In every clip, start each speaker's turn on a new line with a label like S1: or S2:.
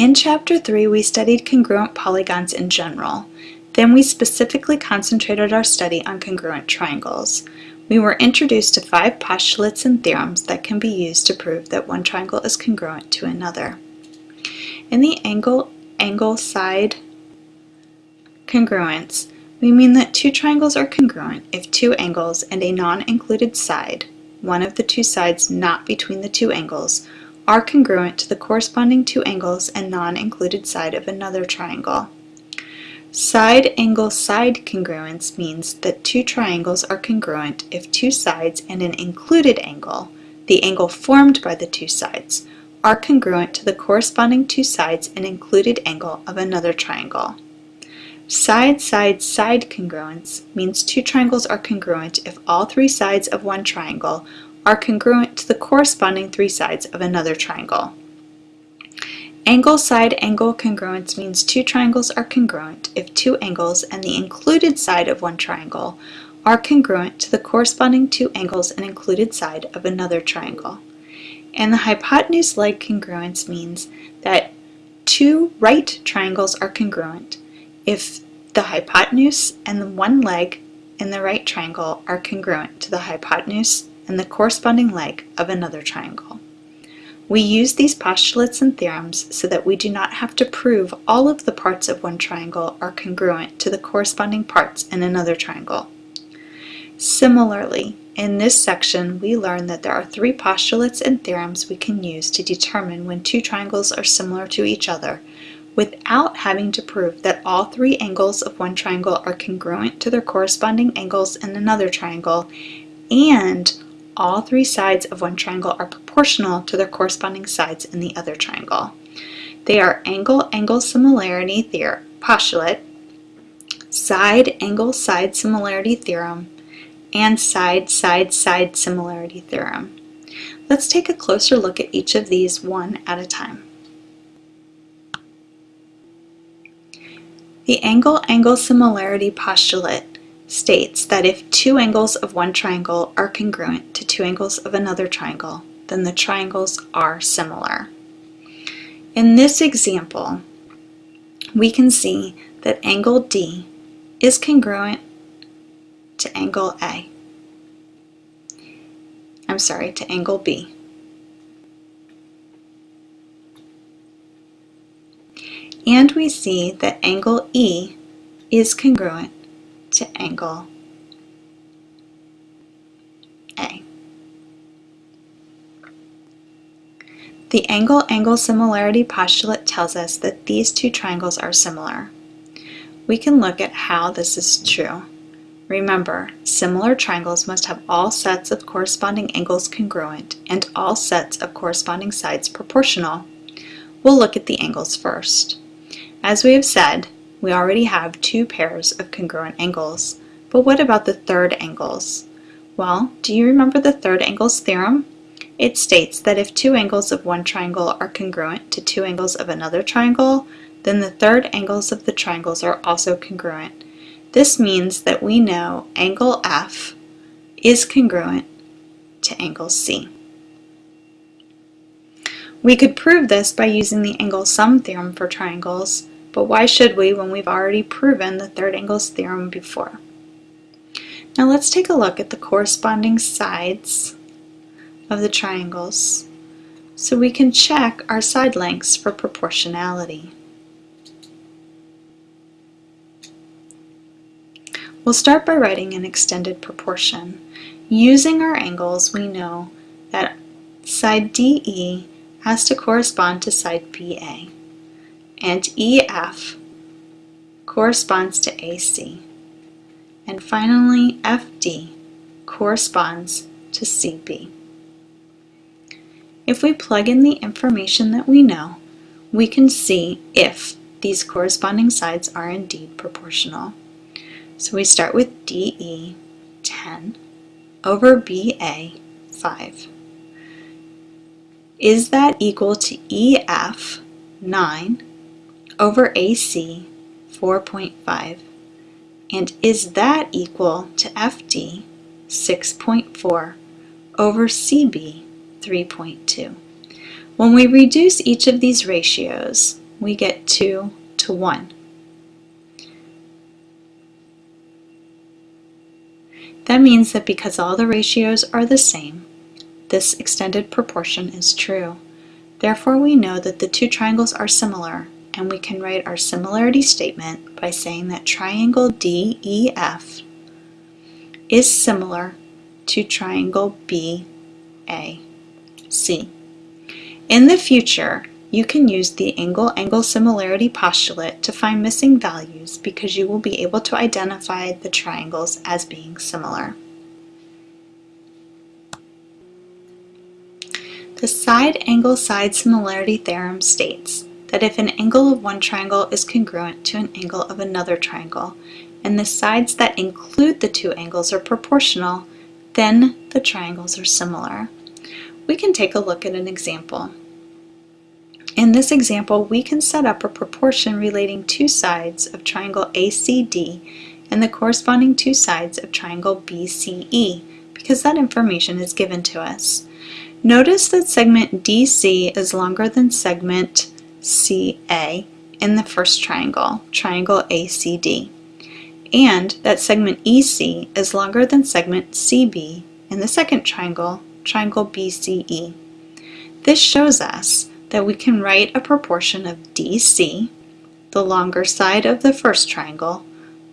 S1: In Chapter 3, we studied congruent polygons in general. Then we specifically concentrated our study on congruent triangles. We were introduced to five postulates and theorems that can be used to prove that one triangle is congruent to another. In the angle-angle-side congruence, we mean that two triangles are congruent if two angles and a non-included side, one of the two sides not between the two angles, are congruent to the corresponding two angles and non-included side of another triangle. Side-angle-side congruence means that two triangles are congruent if two sides and an included angle, the angle formed by the two sides, are congruent to the corresponding two sides and included angle of another triangle. Side-side-side congruence means two triangles are congruent if all three sides of one triangle are congruent to the corresponding three sides of another triangle. Angle-side-angle congruence means two triangles are congruent if two angles and the included side of one triangle are congruent to the corresponding two angles and included side of another triangle. And the hypotenuse-leg congruence means that two right triangles are congruent if the hypotenuse and the one leg in the right triangle are congruent to the hypotenuse and the corresponding leg of another triangle. We use these postulates and theorems so that we do not have to prove all of the parts of one triangle are congruent to the corresponding parts in another triangle. Similarly, in this section, we learn that there are three postulates and theorems we can use to determine when two triangles are similar to each other without having to prove that all three angles of one triangle are congruent to their corresponding angles in another triangle and all three sides of one triangle are proportional to their corresponding sides in the other triangle. They are angle-angle similarity theorem, postulate, side-angle-side similarity theorem, and side-side-side similarity theorem. Let's take a closer look at each of these one at a time. The angle-angle similarity postulate states that if two angles of one triangle are congruent to two angles of another triangle, then the triangles are similar. In this example, we can see that angle D is congruent to angle A. I'm sorry, to angle B. And we see that angle E is congruent to angle A. The angle-angle similarity postulate tells us that these two triangles are similar. We can look at how this is true. Remember, similar triangles must have all sets of corresponding angles congruent and all sets of corresponding sides proportional. We'll look at the angles first. As we have said, we already have two pairs of congruent angles. But what about the third angles? Well, do you remember the third angles theorem? It states that if two angles of one triangle are congruent to two angles of another triangle, then the third angles of the triangles are also congruent. This means that we know angle F is congruent to angle C. We could prove this by using the angle sum theorem for triangles, but why should we when we've already proven the third angles theorem before? Now let's take a look at the corresponding sides of the triangles so we can check our side lengths for proportionality. We'll start by writing an extended proportion. Using our angles, we know that side DE has to correspond to side BA and EF corresponds to AC. And finally, FD corresponds to CB. If we plug in the information that we know, we can see if these corresponding sides are indeed proportional. So we start with DE 10 over BA 5. Is that equal to EF 9 over AC 4.5 and is that equal to FD 6.4 over CB 3.2. When we reduce each of these ratios, we get 2 to 1. That means that because all the ratios are the same, this extended proportion is true. Therefore, we know that the two triangles are similar, and we can write our similarity statement by saying that triangle DEF is similar to triangle BAC. In the future, you can use the angle-angle similarity postulate to find missing values because you will be able to identify the triangles as being similar. The side-angle-side similarity theorem states that if an angle of one triangle is congruent to an angle of another triangle, and the sides that include the two angles are proportional, then the triangles are similar. We can take a look at an example. In this example, we can set up a proportion relating two sides of triangle ACD and the corresponding two sides of triangle BCE because that information is given to us. Notice that segment DC is longer than segment CA in the first triangle, triangle ACD, and that segment EC is longer than segment CB in the second triangle, triangle BCE. This shows us that we can write a proportion of DC, the longer side of the first triangle,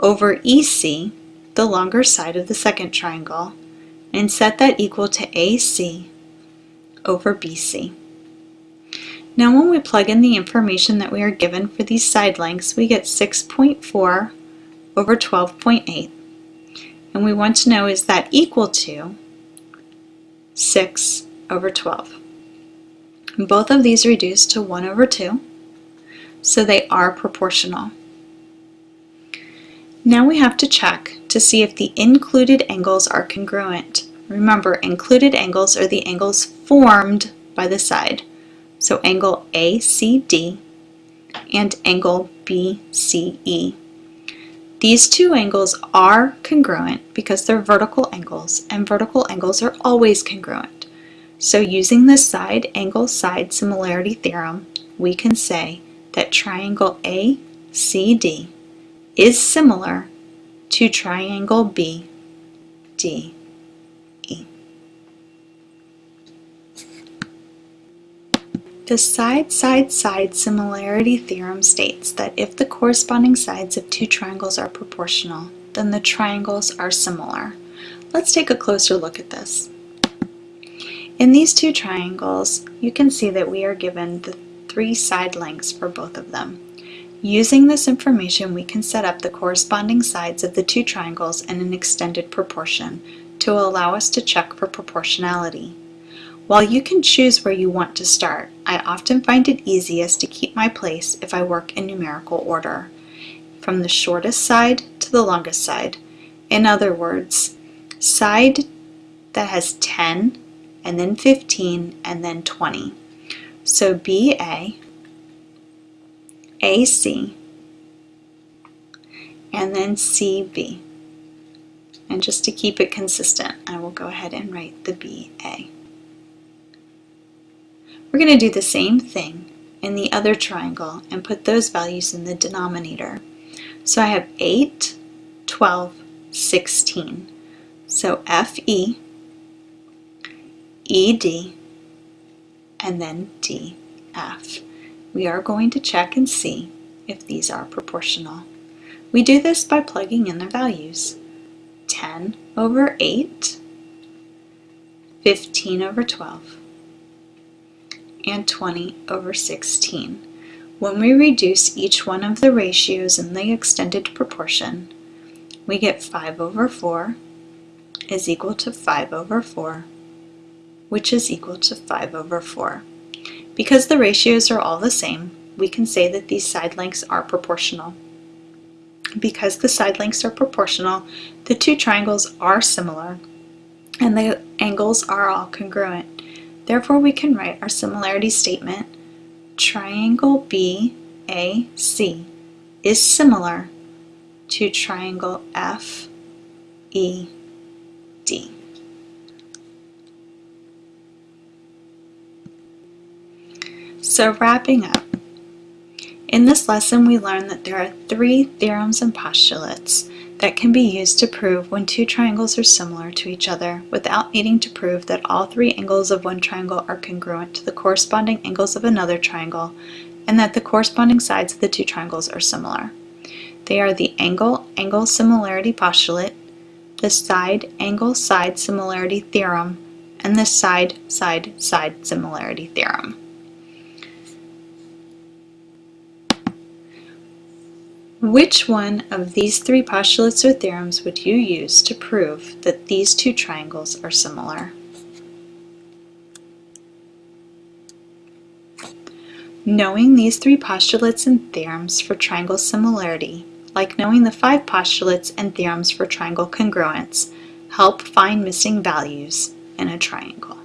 S1: over EC, the longer side of the second triangle, and set that equal to AC over BC. Now when we plug in the information that we are given for these side lengths, we get 6.4 over 12.8. And we want to know is that equal to 6 over 12. Both of these reduce to 1 over 2, so they are proportional. Now we have to check to see if the included angles are congruent. Remember, included angles are the angles formed by the side. So angle ACD and angle BCE. These two angles are congruent because they're vertical angles, and vertical angles are always congruent. So using the side angle side similarity theorem, we can say that triangle ACD is similar to triangle BDE. The side-side-side similarity theorem states that if the corresponding sides of two triangles are proportional, then the triangles are similar. Let's take a closer look at this. In these two triangles, you can see that we are given the three side lengths for both of them. Using this information, we can set up the corresponding sides of the two triangles in an extended proportion to allow us to check for proportionality. While you can choose where you want to start, I often find it easiest to keep my place if I work in numerical order, from the shortest side to the longest side. In other words, side that has 10 and then 15, and then 20. So BA, AC, and then CB. And just to keep it consistent, I will go ahead and write the BA. We're going to do the same thing in the other triangle and put those values in the denominator. So I have 8, 12, 16. So FE ED, and then DF. We are going to check and see if these are proportional. We do this by plugging in their values. 10 over 8, 15 over 12, and 20 over 16. When we reduce each one of the ratios in the extended proportion, we get 5 over 4 is equal to 5 over 4 which is equal to 5 over 4. Because the ratios are all the same, we can say that these side lengths are proportional. Because the side lengths are proportional, the two triangles are similar, and the angles are all congruent. Therefore, we can write our similarity statement, triangle BAC is similar to triangle FED. So wrapping up, In this lesson, we learned that there are three theorems and postulates that can be used to prove when two triangles are similar to each other without needing to prove that all three angles of one triangle are congruent to the corresponding angles of another triangle and that the corresponding sides of the two triangles are similar. They are the angle-angle similarity postulate, the side-angle-side similarity theorem, and the side-side-side similarity theorem. Which one of these three postulates or theorems would you use to prove that these two triangles are similar? Knowing these three postulates and theorems for triangle similarity, like knowing the five postulates and theorems for triangle congruence, help find missing values in a triangle.